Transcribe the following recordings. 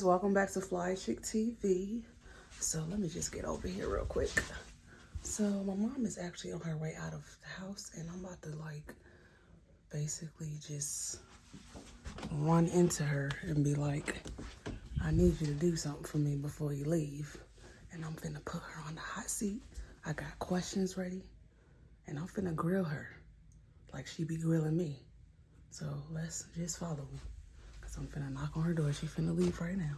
guys, welcome back to Fly Chick TV. So let me just get over here real quick. So my mom is actually on her way out of the house and I'm about to like basically just run into her and be like, I need you to do something for me before you leave. And I'm finna put her on the hot seat. I got questions ready and I'm finna grill her like she be grilling me. So let's just follow me. Cause I'm finna knock on her door. She finna leave right now.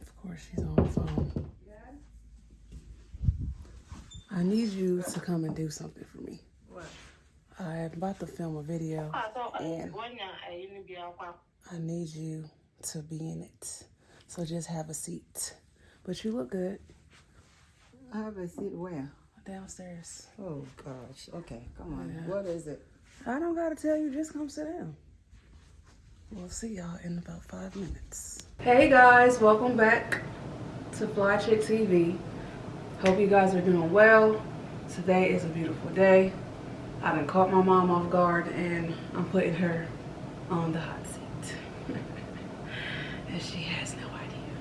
Of course she's on the phone. I need you to come and do something for me. What? I'm about to film a video and I need you to be in it. So just have a seat. But you look good I have a seat where? downstairs. Oh gosh. Okay, come on. Yeah. What is it? I don't gotta tell you, just come sit down. We'll see y'all in about five minutes. Hey guys, welcome back to Fly Chick TV. Hope you guys are doing well. Today is a beautiful day. I done caught my mom off guard and I'm putting her on the hot seat. and she has no idea.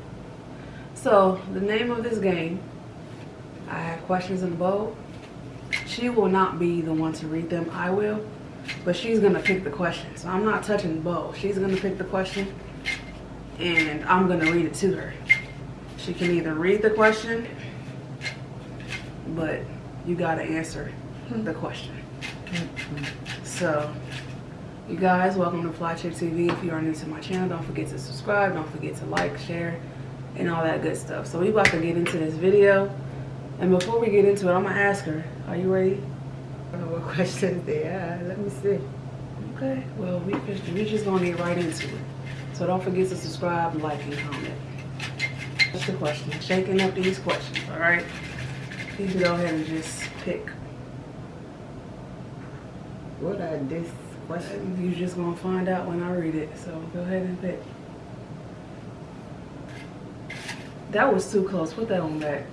So, the name of this game, I have questions in the bowl. She will not be the one to read them, I will. But she's gonna pick the question. So I'm not touching the bowl. She's gonna pick the question and I'm gonna read it to her. She can either read the question, but you gotta answer hmm. the question. Mm-hmm. So, you guys, welcome to Fly Chick TV. If you are new to my channel, don't forget to subscribe. Don't forget to like, share, and all that good stuff. So we about to get into this video. And before we get into it, I'm gonna ask her, are you ready? I don't know what questions they are. Let me see. Okay, well, we just, we just gonna get right into it. So don't forget to subscribe, like, and comment. That's the question. Shaking up these questions, all right? You can go ahead and just pick. What are these questions? You're just gonna find out when I read it. So go ahead and pick. That was too close. Put that one back.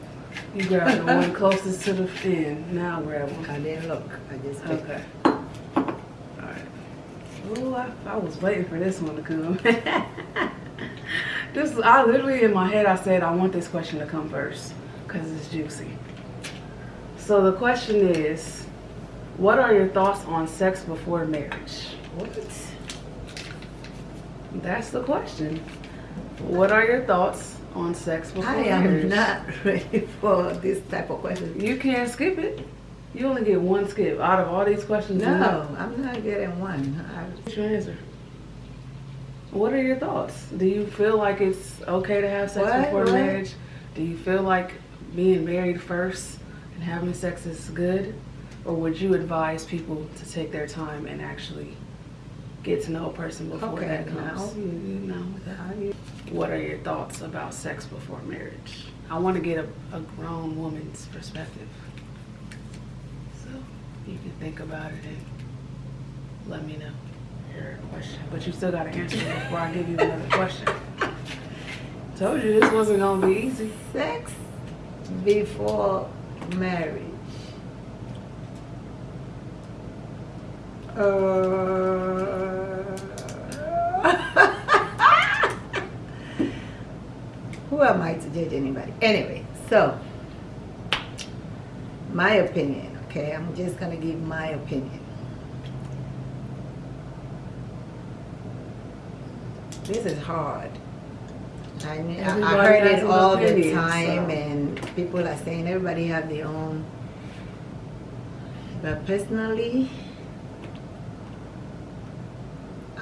You grab the one closest to the end. Now grab one. I didn't look. I just picked. Okay. Alright. Oh, I, I was waiting for this one to come. this, I literally in my head, I said I want this question to come first because it's juicy. So the question is, what are your thoughts on sex before marriage? What? That's the question. What are your thoughts on sex before I am not ready for this type of question. You can't skip it. You only get one skip out of all these questions. No, I'm not getting one. I, What's your answer? What are your thoughts? Do you feel like it's okay to have sex What? before What? marriage? Do you feel like being married first and having sex is good? Or would you advise people to take their time and actually get to know a person before Okay, that now. comes? You, you know that. What are your thoughts about sex before marriage? I want to get a, a grown woman's perspective. So you can think about it and let me know your question. But you still got to answer it before I give you another question. Told you this wasn't going to be easy. sex before marriage. Uh, who am I to judge anybody? Anyway, so my opinion, okay? I'm just gonna give my opinion. This is hard. I, mean, I- heard it all the opinion, time, so. and people are saying everybody have their own. But personally,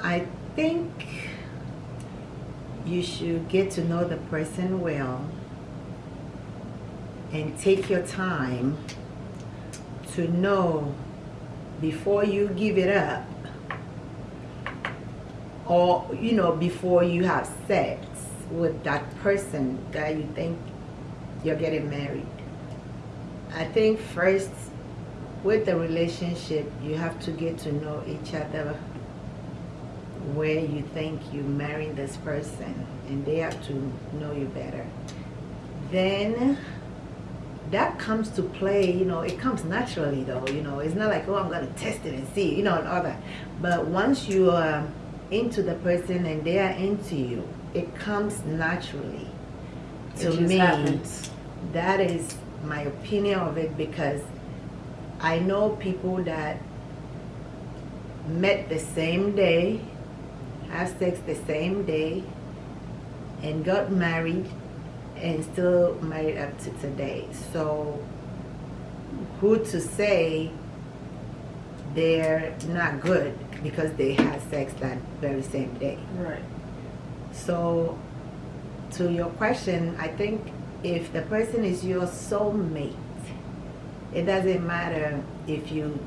I think you should get to know the person well and take your time to know before you give it up or you know before you have sex with that person that you think you're getting married. I think first with the relationship you have to get to know each other where you think you marrying this person and they have to know you better then that comes to play, you know, it comes naturally though, you know, it's not like, oh, I'm going to test it and see, you know, and all that. But once you are into the person and they are into you, it comes naturally. To me, happens. that is my opinion of it because I know people that met the same day, have sex the same day, and got married and still married up to today. So who to say they're not good because they had sex that very same day. Right. So to your question, I think if the person is your soulmate, it doesn't matter if you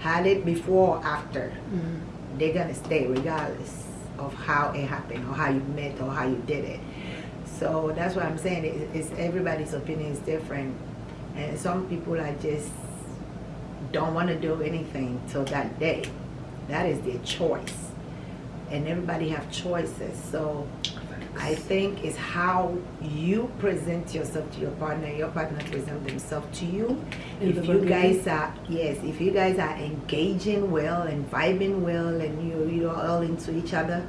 had it before or after. Mm -hmm. They're gonna stay regardless of how it happened or how you met or how you did it. So that's what I'm saying. It's everybody's opinion is different, and some people are just don't want to do anything till that day. That is their choice, and everybody have choices. So I think is how you present yourself to your partner. Your partner present themselves to you. In if you guys are yes, if you guys are engaging well and vibing well, and you you're all into each other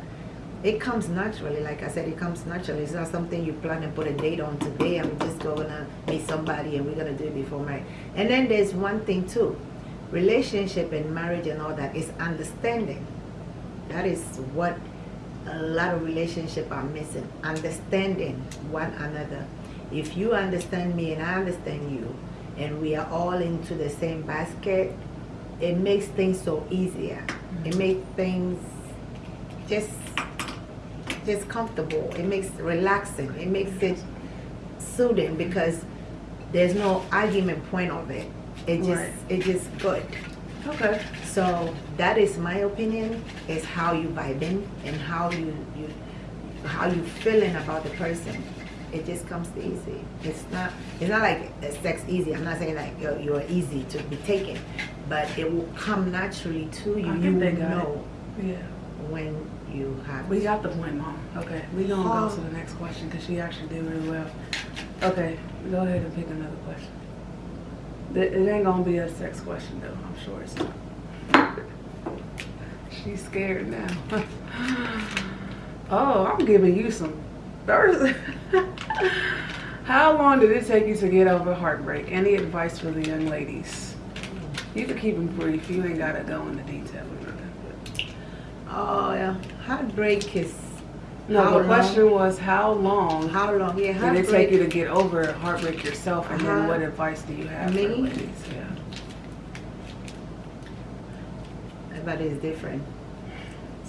it comes naturally. Like I said, it comes naturally. It's not something you plan and put a date on today. I'm just going to meet somebody and we're going to do it before marriage. And then there's one thing too. Relationship and marriage and all that is understanding. That is what a lot of relationships are missing. Understanding one another. If you understand me and I understand you, and we are all into the same basket, it makes things so easier. It mm-hmm. makes things just just comfortable. It makes it relaxing. It makes it soothing because there's no argument point of it. It just right. it just good. Okay. So that is my opinion. Is how you vibing and how you you how you feeling about the person. It just comes easy. It's not it's not like sex easy. I'm not saying like you're, you're easy to be taken, but it will come naturally to you. you will know. It. Yeah. When you have. We got the point, Mom. Okay, we gonna oh. go to the next question because she actually did really well. Okay, go ahead and pick another question. It ain't gonna be a sex question though. I'm sure it's not. She's scared now. oh, I'm giving you some Thursday. How long did it take you to get over heartbreak? Any advice for the young ladies? You can keep them brief. You ain't gotta go into detail. Oh, yeah. Heartbreak is. No, the long? question was how long? How long? Yeah, how did it take you to get over heartbreak yourself? And uh -huh. then uh-huh. what advice do you have Me? for ladies? Yeah. Everybody is different.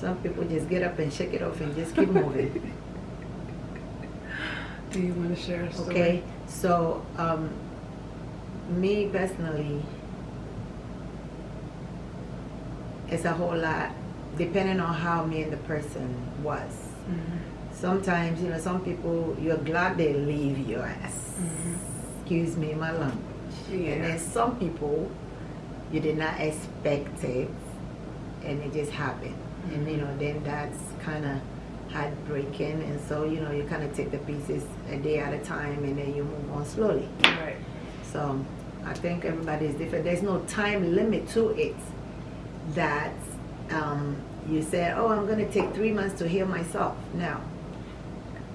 Some people just get up and shake it off and just keep moving. do you want to share a story? Okay, so um, me personally, it's a whole lot depending on how me and the person was. Mm -hmm. Sometimes, you know, some people, you're glad they leave your ass. Mm -hmm. Excuse me, my language. Yeah. And then some people, you did not expect it, and it just happened. Mm -hmm. And, you know, then that's kind of heartbreaking. And so, you know, you kind of take the pieces a day at a time, and then you move on slowly. Right. So, I think everybody is different. There's no time limit to it that um, you said, oh, I'm going to take three months to heal myself. No.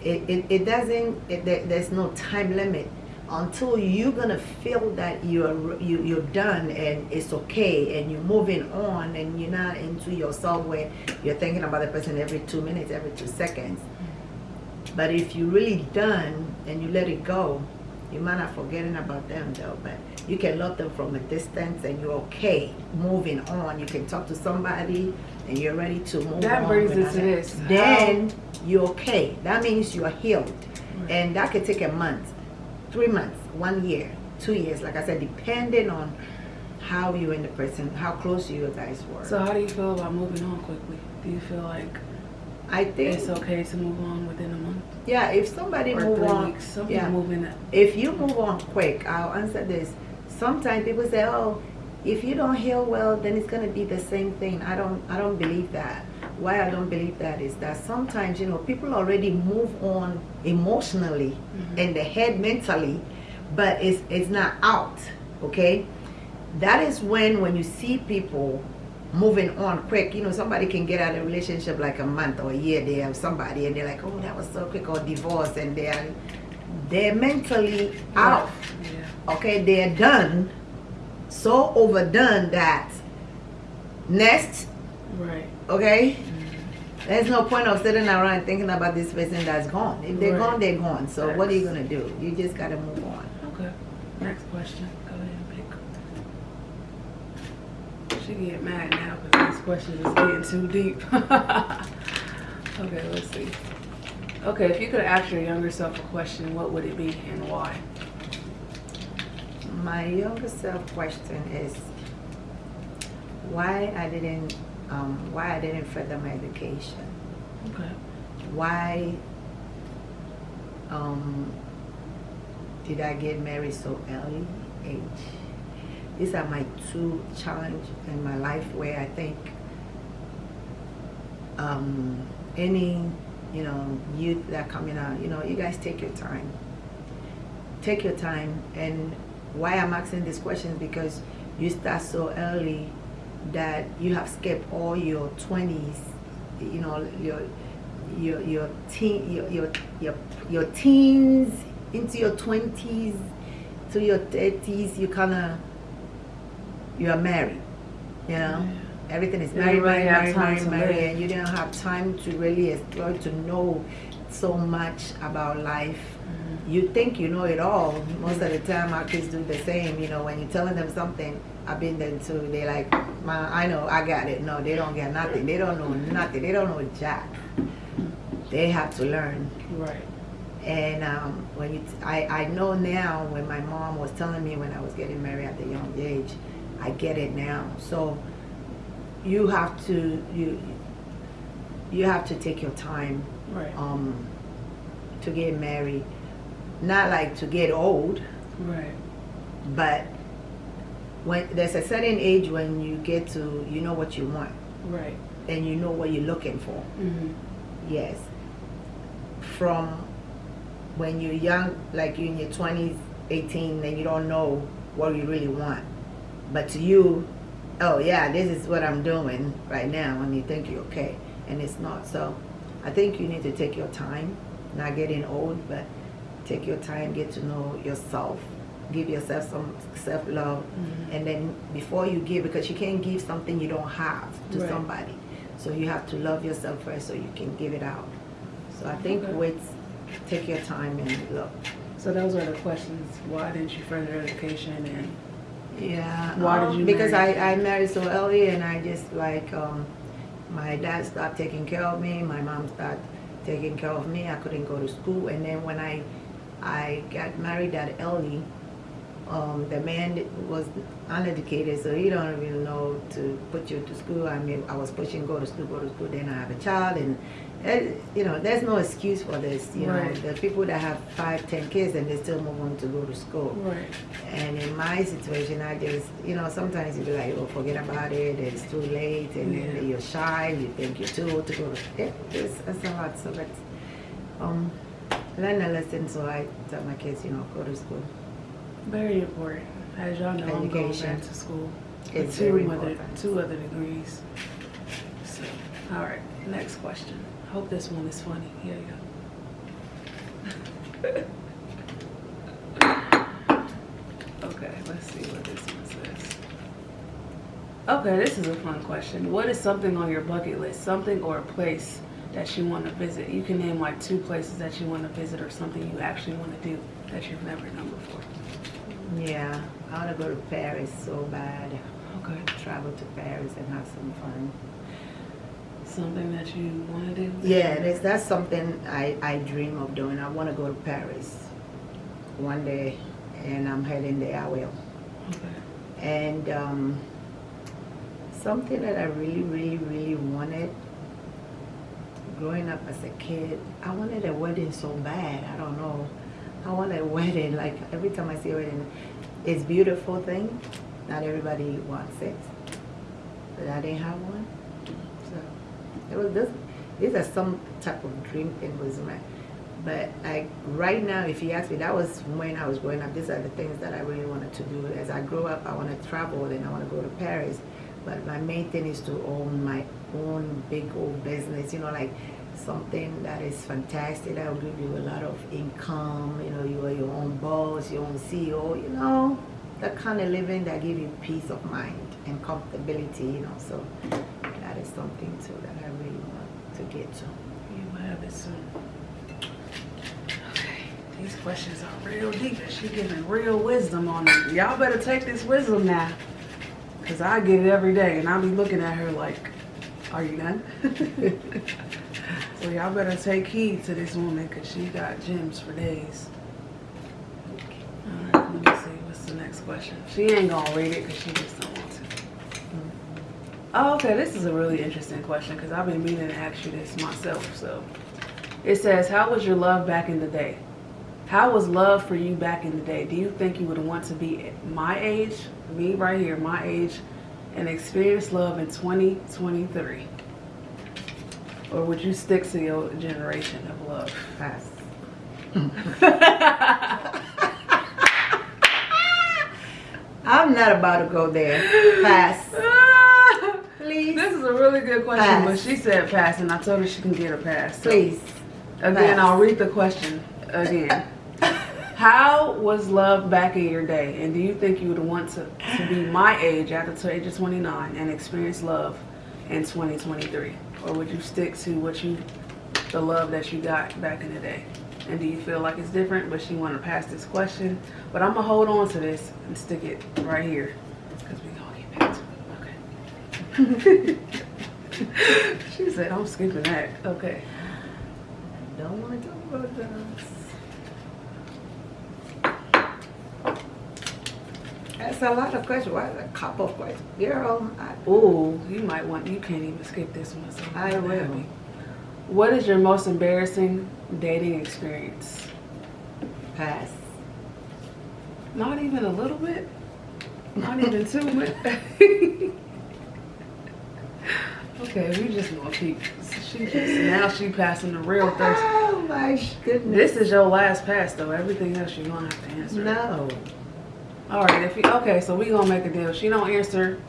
It, it, it doesn't, it, there's no time limit until you're going to feel that you're, you, you're done and it's okay and you're moving on and you're not into yourself where you're thinking about the person every two minutes, every two seconds. But if you're really done and you let it go, you might not forgetting about them though, but you can love them from a distance and you're okay moving on. You can talk to somebody and you're ready to move on. that on. brings us to this. Then How? you're okay. That means you're healed. Right. And that could take a month, three months, one year, two years, like I said, depending on how you and the person, how close you guys were. So how do you feel about moving on quickly? Do you feel like I think it's okay to move on within a month. Yeah, if somebody or move on, weeks, yeah, moving. If you move on quick, I'll answer this. Sometimes people say, "Oh, if you don't heal well, then it's gonna be the same thing." I don't, I don't believe that. Why I don't believe that is that sometimes you know people already move on emotionally mm -hmm. in the head mentally but it's it's not out. Okay, that is when when you see people moving on quick. You know, somebody can get out of a relationship like a month or a year. They have somebody and they're like, oh, that was so quick, or divorce, and they're they're mentally out. Yeah. Okay, they're done, so overdone that next. Right. Okay. There's no point of sitting around thinking about this person that's gone. If they're Right. gone, they're gone. So what are you gonna do? You just gotta move on. Okay. Next question. Go ahead and pick. She get mad now because this question is getting too deep. okay, let's see. Okay, if you could ask your younger self a question, what would it be and why? My younger self question is why I didn't um, why I didn't further my education. Okay. Why um, did I get married so early age? These are my two challenges in my life where I think um, any you know youth that coming out, you know, you guys take your time. Take your time, and why I'm asking these questions because you start so early that you have skipped all your 20s, you know, your your your teen your your your, your teens into your 20s to your 30s you kind of you are married you know? Everything is married married married married, married and you didn't have time to really explore to know so much about life you think you know it all most of the time our kids do the same you know when you're telling them something i've been there too they like Ma, i know i got it no they don't get nothing they don't know nothing they don't know jack they have to learn Right. and um, when you, t- I, I know now when my mom was telling me when I was getting married at a young age, I get it now. So you have to you you have to take your time Right. um, to get married. Not like to get old, Right. but when there's a certain age when you get to you know what you want Right. and you know what you're looking for. Mm-hmm. Yes. From when you're young, like you're in your 20s, 18, and you don't know what you really want. But to you, oh yeah, this is what I'm doing right now, and you think you're okay, and it's not. So I think you need to take your time, not getting old, but take your time, get to know yourself, give yourself some self love, Mhm. and then before you give, because you can't give something you don't have to Right. somebody. So you have to love yourself first so you can give it out. So I think Okay. with take your time and love. So those are the questions. Why didn't you further education and Yeah. Why did um, you Because marry? I, I married so early and I just like um, my dad stopped taking care of me. My mom stopped taking care of me. I couldn't go to school. And then when I I got married that early, um, the man was uneducated, so he don't even know to put you to school. I mean, I was pushing go to school, go to school. Then I have a child, and eh, you know, there's no excuse for this. You Right. know, the people that have five, ten kids and they still move on to go to school. right? And in my situation, I just, you know, sometimes you be like, oh, forget about it, it's too late, and Yeah. then you're shy, you think you're too old to go. It, it's, it's a lot, so let's um, learn a lesson. So I tell my kids, you know, go to school. Very important. As y'all know, I'm going Education. back to school. It's two very other important. two other degrees. So, all right. Next question. I Hope this one is funny. Here you go. okay, let's see what this one says. Okay, this is a fun question. What is something on your bucket list? Something or a place that you want to visit? You can name like two places that you want to visit or something you actually want to do that you've never done before. Yeah, I want to go to Paris so bad. Okay. Travel to Paris and have some fun. Something that you want to do? Yeah, that's, that's something I, I dream of doing. I want to go to Paris one day, and I'm heading there. I will. Okay. And um, something that I really, really, really wanted growing up as a kid, I wanted a wedding so bad. I don't know. I want a wedding. Like every time I see a wedding, it's beautiful thing. Not everybody wants it, but I didn't have one. So it was this. These are some type of dream thing was my But like right now, if you ask me, that was when I was growing up. These are the things that I really wanted to do. As I grow up, I want to travel and I want to go to Paris. But my main thing is to own my own big old business. You know, like something that is fantastic that will give you a lot of income. You know, you are your own boss, your own CEO. You know, that kind of living that give you peace of mind and comfortability. You know, so that is something too that I really want to get to. You will have it soon. Okay, these questions are real deep she giving real wisdom on it. Y'all better take this wisdom now. Cause I get it every day and I'll be looking at her like, are you done? so y'all better take heed to this woman cause she got gems for days. Alright, let me see, what's the next question? She ain't gonna read it cause she just don't want to. Oh, okay, this is a really interesting question because I've been meaning to ask you this myself. So it says, How was your love back in the day? How was love for you back in the day? Do you think you would want to be my age, me right here, my age, and experience love in 2023? Or would you stick to your generation of love? Pass. I'm not about to go there. Pass. Please. This is a really good question, Pass. but she said pass, and I told her she can get a pass. So Please. Again, Pass. I'll read the question again. How was love back in your day? And do you think you would want to, to be my age after the age of 29 and experience love in 2023? Or would you stick to what you, the love that you got back in the day? And do you feel like it's different? But she want to pass this question. But I'm going to hold on to this and stick it right here. Because we going to get back to it. Okay. she said, I'm skipping that. Okay. Don't want to talk about this. That's a lot of questions. Why a couple of questions? Girl, I, Ooh, you might want, you can't even skip this one. So I will. happy. What is your most embarrassing dating experience? pass. Not even a little bit? Not even too much? okay, we just gonna keep, she just, now she passing the real thirst. Oh my goodness. This is your last pass though. Everything else you're gonna have to answer. No. All right, if you, okay, so we gonna make a deal. She don't answer,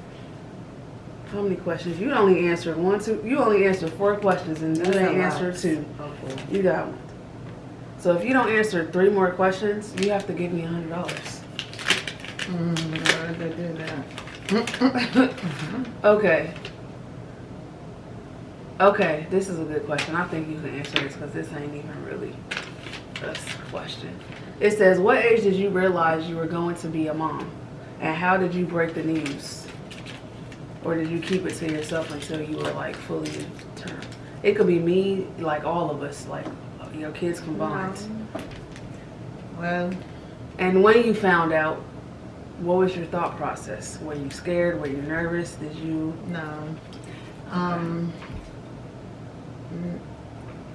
how many questions? You only answered one, two, you only answered four questions and you That's ain't a two. Okay. You got one. So if you don't answer three more questions, you have to give me a hundred dollars. Mm, I'd rather do that. Okay. Okay, this is a good question. I think you can answer this because this ain't even really a question. It says, what age did you realize you were going to be a mom? And how did you break the news? Or did you keep it to yourself until you were like fully in term? It could be me, like all of us, like your kids combined. Well, And when you found out, what was your thought process? Were you scared? Were you nervous? Did you? no. Um,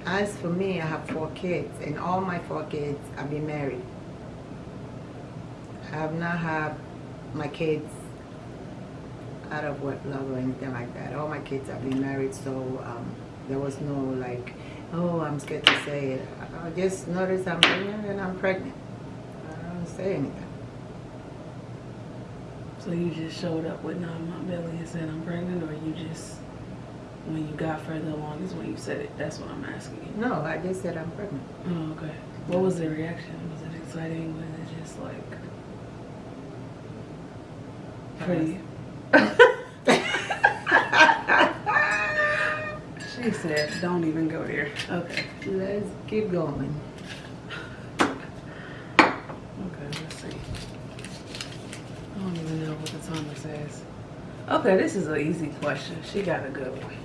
as for me, I have four kids, and all my four kids have been married. I have not had my kids out of wedlock or anything like that. All my kids have been married, so um, there was no like, oh, I'm scared to say it. I just noticed I'm pregnant and I'm pregnant. I don't say anything. So you just showed up with nine my belly and said I'm pregnant, or you just when you got further along is when you said it? That's what I'm asking you. No, I just said I'm pregnant. Oh, okay. What was the reaction? Was it exciting? Was it just like pretty? she said, "Don't even go there." Okay. Let's keep going. Okay, let's see. I don't even know what the timer says. Okay, this is an easy question. She got a good one.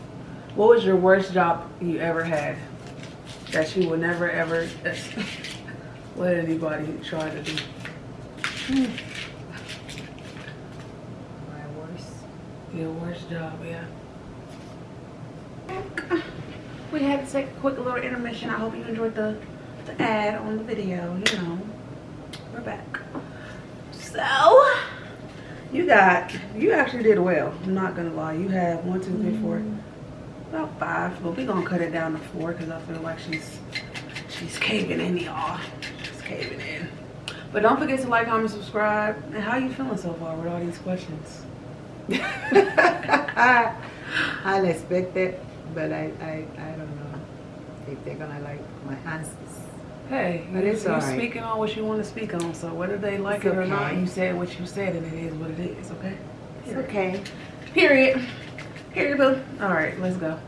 What was your worst job you ever had that you would never ever let anybody try to do? My worst. Your worst job, yeah. We had to take a quick little intermission. I hope you enjoyed the, the ad on the video. You know, we're back. So, you got, you actually did well. I'm not gonna lie. You have one, two, three, four, about five. But we're gonna cut it down to four because I feel like she's She's caving in, y'all. She's caving in. But don't forget to like, comment, subscribe. And how you feeling so far with all these questions? I unexpected, it, but I, I, I don't know if they're gonna like my answers. Hey, but it's you're right. speaking on what you want to speak on. So whether they like it's it or okay. not, you said what you said, and it is what it is. Okay. It's okay. Period. Period. Boo. All right, let's go.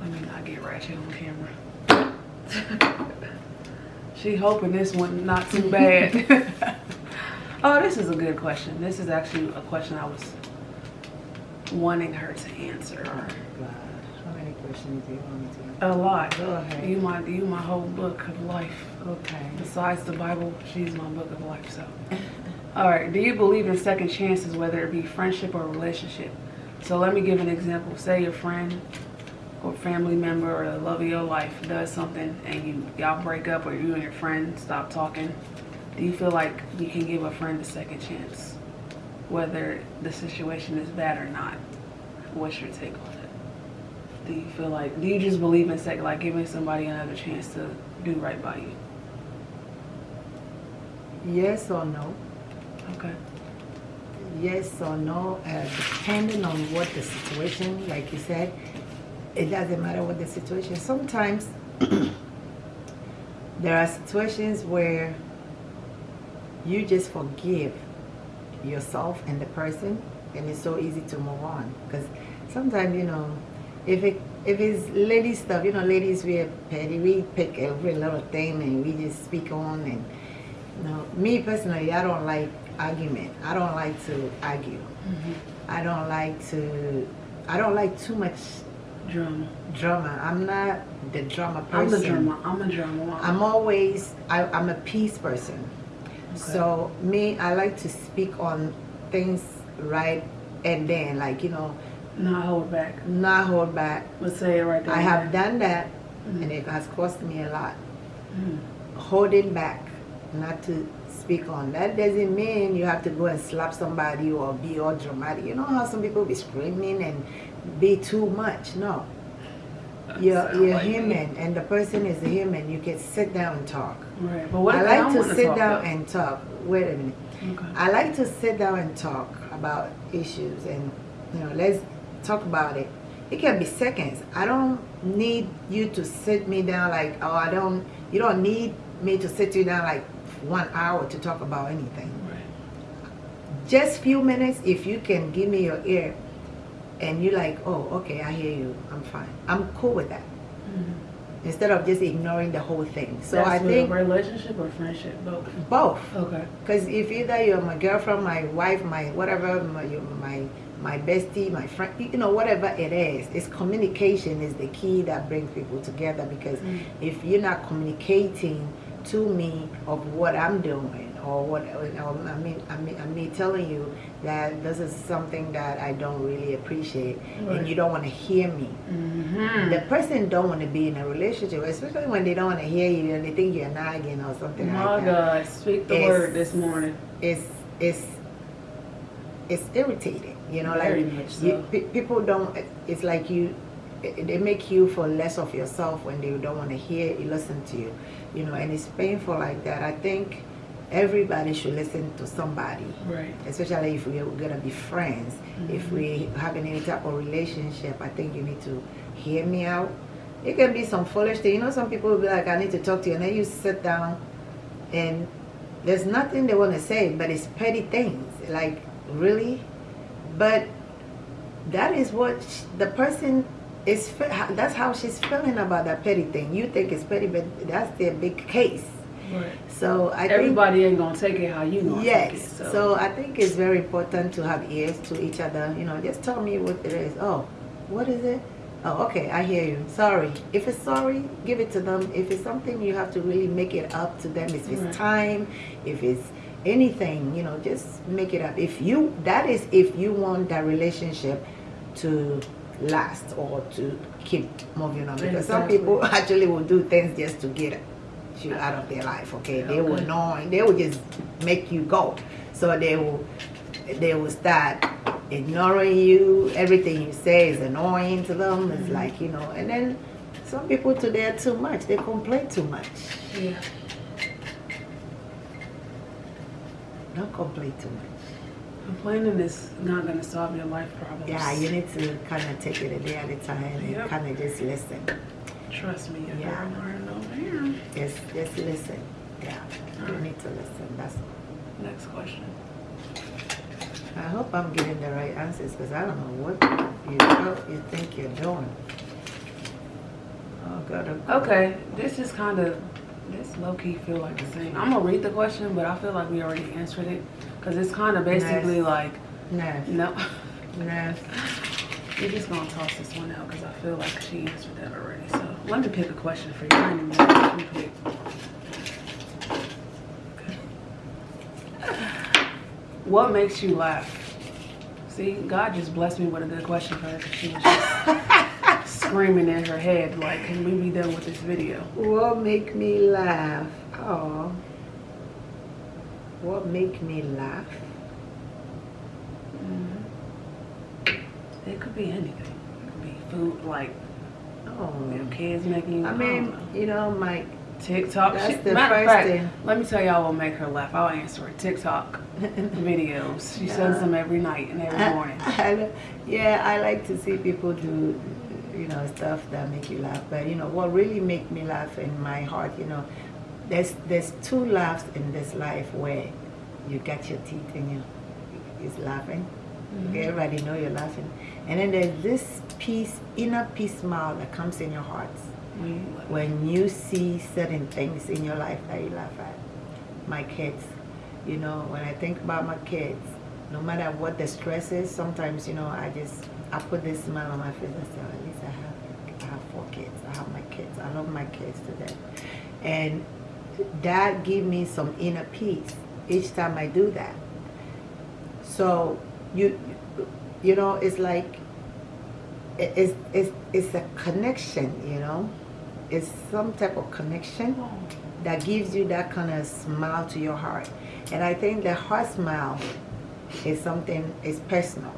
Let me not get ratchet on camera. she hoping this one not too bad. oh, this is a good question. This is actually a question I was wanting her to answer. Oh, God. How many questions do you want me to A lot. Go ahead. You my you my whole book of life. Okay. Besides the Bible, she's my book of life. So, all right. Do you believe in second chances, whether it be friendship or relationship? So let me give an example. Say your friend or family member or the love of your life does something and you y'all break up or you and your friend stop talking. Do you feel like you can give a friend a second chance? whether the situation is bad or not. What's your take on it? Do you feel like, do you just believe in second, like giving somebody another chance to do right by you? Yes or no. Okay. Yes or no, uh, depending on what the situation, like you said, it doesn't matter what the situation. Sometimes there are situations where you just forgive yourself and the person and it's so easy to move on because sometimes you know if it if it's lady stuff you know ladies we are petty we pick every little thing and we just speak on and you know me personally i don't like argument i don't like to argue mm -hmm. i don't like to i don't like too much drama drama i'm not the drama person i'm the drama i'm a drama i'm always I, i'm a peace person so me, I like to speak on things right and then, like you know, not hold back. Not hold back. Let's say it right there. I have done that, mm -hmm. and it has cost me a lot. Mm -hmm. Holding back, not to speak on. That doesn't mean you have to go and slap somebody or be all dramatic. You know how some people be screaming and be too much. No. You're, you're like human, me. and the person is a human. You can sit down and talk. Right, but what I like to sit down and talk. Wait a minute. Okay. I like to sit down and talk about issues, and you know, let's talk about it. It can be seconds. I don't need you to sit me down like, oh, I don't. You don't need me to sit you down like one hour to talk about anything. Right. Just few minutes. If you can give me your ear, and you're like, oh, okay, I hear you. I'm fine. I'm cool with that. Mm -hmm instead of just ignoring the whole thing. So That's I think relationship or friendship, both. Both. Okay. Because if either you're my girlfriend, my wife, my whatever, my my my bestie, my friend, you know, whatever it is, it's communication is the key that brings people together. Because mm. if you're not communicating to me of what I'm doing or what I mean, I mean, I mean, telling you that this is something that I don't really appreciate, right. and you don't want to hear me. Mm -hmm. The person don't want to be in a relationship, especially when they don't want to hear you and they think you're nagging or something My like that. God, speak the it's, word this morning. It's it's it's irritating, you know. Very like so. you, people don't. It's like you they make you for less of yourself when they don't want to hear you listen to you you know and it's painful like that i think everybody should listen to somebody. Right. Especially if we're gonna be friends. Mm -hmm. If we having any type of relationship, I think you need to hear me out. It can be some foolish thing. You know, some people will be like, I need to talk to you, and then you sit down, and there's nothing they want to say, but it's petty things. Like really, but that is what the person is. That's how she's feeling about that petty thing. You think it's petty, but that's their big case Right. So I everybody think, ain't gonna take it how you know. Yes. It, so. so. I think it's very important to have ears to each other. You know, just tell me what it is. Oh, what is it? Oh, okay, I hear you. Sorry. If it's sorry, give it to them. If it's something you have to really make it up to them. If it's right. time, if it's anything, you know, just make it up. If you, that is if you want that relationship to last or to keep moving on. Because exactly. some people actually will do things just to get you out of their life. Okay, they will annoy. They will just make you go. So they will, they will start ignoring you. Everything you say is annoying to them. It's mm -hmm. like you know, and then some people today are too much. They complain too much. Yeah. Don't complain too much. Complaining is not going to solve your life problems. Yeah, you need to kind of take it a day at a time and Yep. kind of just listen. Trust me, you're Yeah. yeah. learning over here. Just, just listen. Yeah, you need to listen. That's all. Next question. I hope I'm getting the right answers because I don't know what you you think you're doing. Oh oh, God. Okay, this is kind of, this low-key feel like the same. I'm going to read the question, but I feel like we already answered it. Because it's kind of basically Nice. like, Nah, no. nah. We're just going to toss this one out because I feel like she answered that already. So let me pick a question for you. I didn't even know what you picked. What makes you laugh? See, God just blessed me with a good question for her she was just screaming in her head like, can we be done with this video? What make me laugh? Oh. What make me laugh? Mm-hmm. It could be anything. It could be food, like Oh. your kids making you. I mean, know. you know, my TikTok. That's She- the first fact, thing. Let me tell y'all what make her laugh. I'll answer it. TikTok videos. She sends them every night and every morning. I- yeah, I like to see people do, you know, stuff that make you laugh. But you know, what really make me laugh in my heart, you know, there's there's two laughs in this life where you got your teeth in you is laughing. Mm-hmm. Everybody know you're laughing, and then there's this peace, inner peace smile that comes in your heart When you when you see certain things in your life that you laugh at. My kids, you know, when I think about my kids, no matter what the stress is, sometimes, you know, I just, I put this smile on my face and say, at least I have, I have four kids. I have my kids. I love my kids to death. And that give me some inner peace each time I do that. So you, you know, it's like, it's, it's, it's a connection, you know? It's some type of connection that gives you that kind of smile to your heart. And I think the heart smile is something, is personal.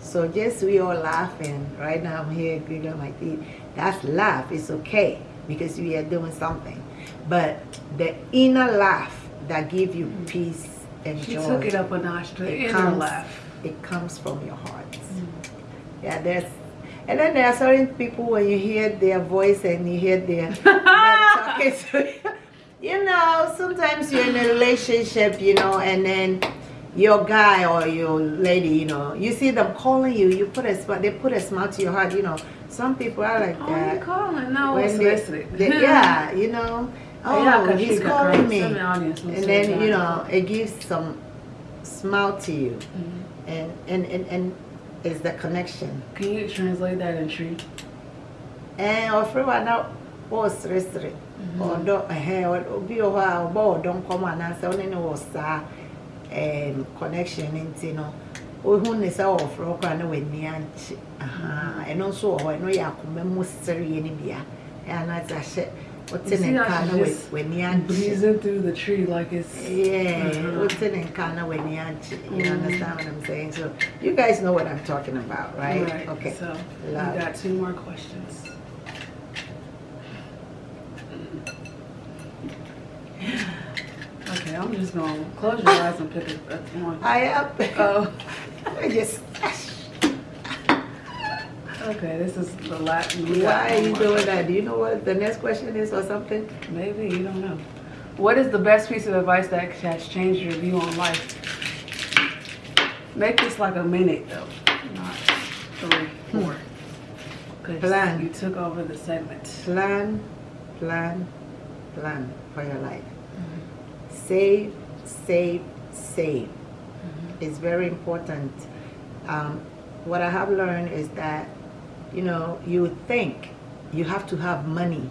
So just we all laughing, right now I'm here giving my teeth, that's laugh, it's okay because we are doing something. But the inner laugh that gives you mm. peace and She joy, took it up a notch it inner comes, laugh. it comes from your heart. Mm. Yeah, there's, and then there are certain people when you hear their voice and you hear their, talking to you. You know, sometimes you're in a relationship, you know, and then your guy or your lady, you know, you see them calling you, you put a smile, they put a smile to your heart, you know. Some people are like Oh, you calling? No, When they- they- yeah, you know. Oh, Yeah, 'cause oh, he's calling me. Some in the audience will And then, you know, it gives some smile to you. Mhm. And, and, and, and it's the connection. Can you translate that in Twi? ɛn ɔfrɛ wa na ɔɔseresere ɔdɔ ɛhɛn obi wɔ hɔ a ɔbɔ ɔdɔ nkɔm anaasɛ ɔne ne wɔ saa ɛɛm connection ne nti no ohu ne sɛ ɔfrɛ wo koraa na w'ani ahaa ɛno nso wɔ hɔ ɛno yɛ akoma mu sereɛ no bia anaasɛ ahyɛ wote ne nka na w'ani ankye breezing through the Twi like it's. yeah, Mhm. wote ne nka na w'ani ankye you Mhm. understand what I'm saying so you guys know what I'm talking about right, Right. okay So Love. we got two more questions. Okay, I'm just gonna close your eyes and pick a, a one. I am Oh, I just okay. This is the last. Why are you doing that? Do you know what the next question is or something? Maybe you don't know. What is the best piece of advice that has changed your view on life? Make this like a minute though, not three, hmm. four. 'Cause Plan. You took over the segment. Plan, plan, plan for your life. Mm-hmm. Save, save, save. Mm-hmm. It's very important. Um, what I have learned is that, you know, you think you have to have money,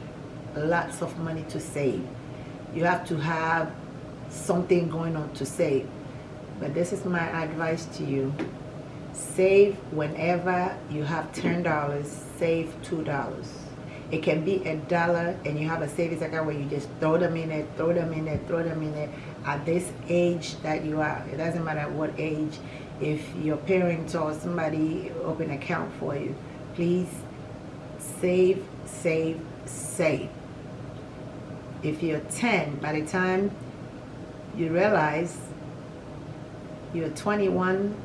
lots of money to save. You have to have something going on to save. But this is my advice to you. Save whenever you have ten dollars, save two dollars. It can be a dollar and you have a savings account where you just throw them in it, throw them in it, throw them in it. At this age that you are, it doesn't matter what age, if your parents or somebody open account for you, please save, save, save. If you're 10, by the time you realize you're 21,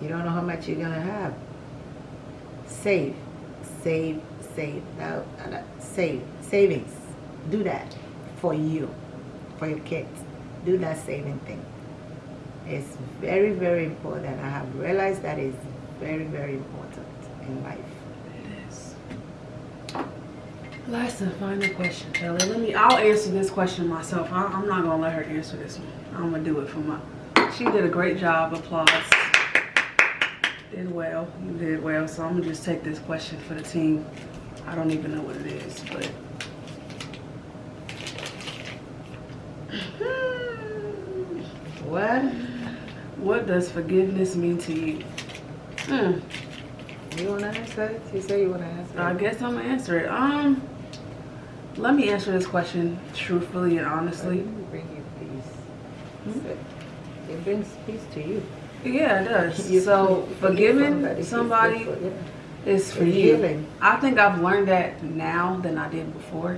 you don't know how much you're gonna have. Save, save, save. Now, uh, save, savings. Do that for you, for your kids. Do that saving thing. It's very, very important. I have realized that is very, very important in life. It is. Last and final question, Kelly. Let me. I'll answer this question myself. I, I'm not gonna let her answer this one. I'm gonna do it for my. She did a great job. Applause. Did well. You did well. So I'm gonna just take this question for the team. I don't even know what it is, but. Hmm. What? What does forgiveness mean to you? Hmm. You wanna answer it? You say you wanna answer it. I guess I'm gonna answer it. Um, let me answer this question truthfully and honestly. It bring you peace. It brings peace to you. Yeah, it does. You so forgiving somebody it's for- yeah. is for It's you. healing. I think I've learned that now than I did before.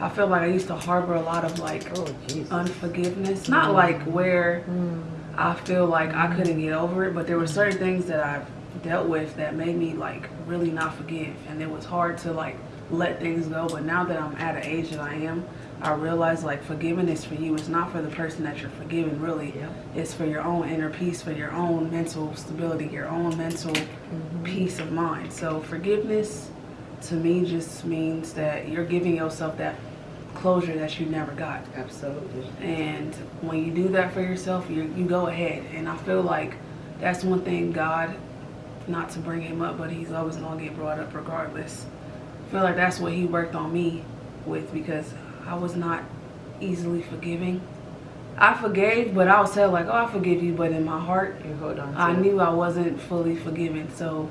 I feel like I used to harbor a lot of like Oh, unforgiveness. Not like where Mm. I feel like I couldn't get over it, but there were certain things that I've dealt with that made me like really not forgive, and it was hard to like let things go. But now that I'm at an age that I am, I realize like forgiving is for you. It's not for the person that you're forgiving, really. Yeah. It's for your own inner peace, for your own mental stability, your own mental mm-hmm. peace of mind. So forgiveness to me just means that you're giving yourself that closure that you never got. Absolutely. And when you do that for yourself, you you go ahead. And I feel like that's one thing God, not to bring him up, but he's always gonna get brought up regardless. I feel like that's what he worked on me with because I was not easily forgiving. I forgave, but I was tell like, oh, I forgive you, but in my heart, You hold on I it. knew I wasn't fully forgiven. So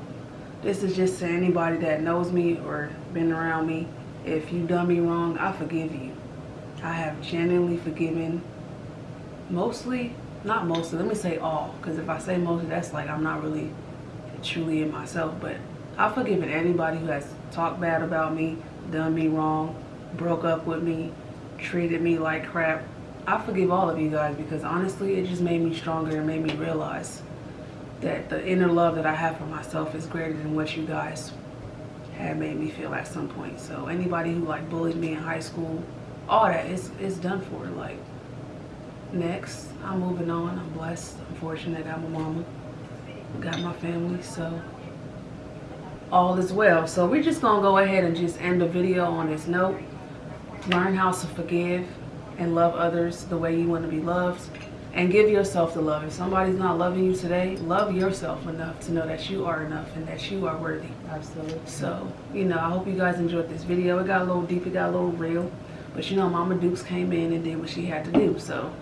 this is just to anybody that knows me or been around me. If you done me wrong, I forgive you. I have genuinely forgiven mostly, not mostly, let me say all. Because if I say mostly, that's like I'm not really truly in myself. But I've forgiven anybody who has talked bad about me, done me wrong, broke up with me, treated me like crap. I forgive all of you guys because honestly, it just made me stronger and made me realize that the inner love that I have for myself is greater than what you guys had made me feel at some point. So anybody who like bullied me in high school, all that is is done for. Like next, I'm moving on. I'm blessed. I'm fortunate. I got my mama, got my family. So all is well. So we're just gonna go ahead and just end the video on this note. Learn how to forgive and love others the way you want to be loved. And give yourself the love. If somebody's not loving you today, love yourself enough to know that you are enough and that you are worthy. Absolutely. So, you know, I hope you guys enjoyed this video. It got a little deep, it got a little real. But you know, Mama Dukes came in and did what she had to do. So,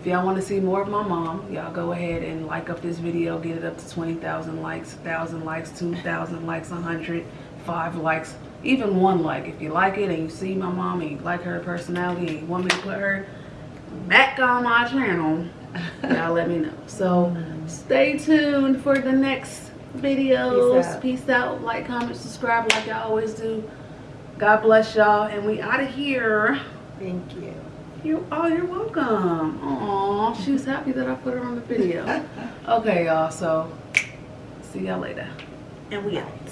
if y'all want to see more of my mom, y'all go ahead and like up this video. Get it up to 20,000 likes, 1,000 likes, 2,000 likes, 100, 5 likes, even one like. If you like it and you see my mom and you like her personality and you want me to put her back on my channel, y'all let me know. So, stay tuned for the next videos. Peace out. Peace out. Like, comment, subscribe like y'all always do. God bless y'all. And we out of here. Thank you. You oh, you're welcome. Aw, she was happy that I put her on the video. okay, y'all. So, see y'all later. And we out.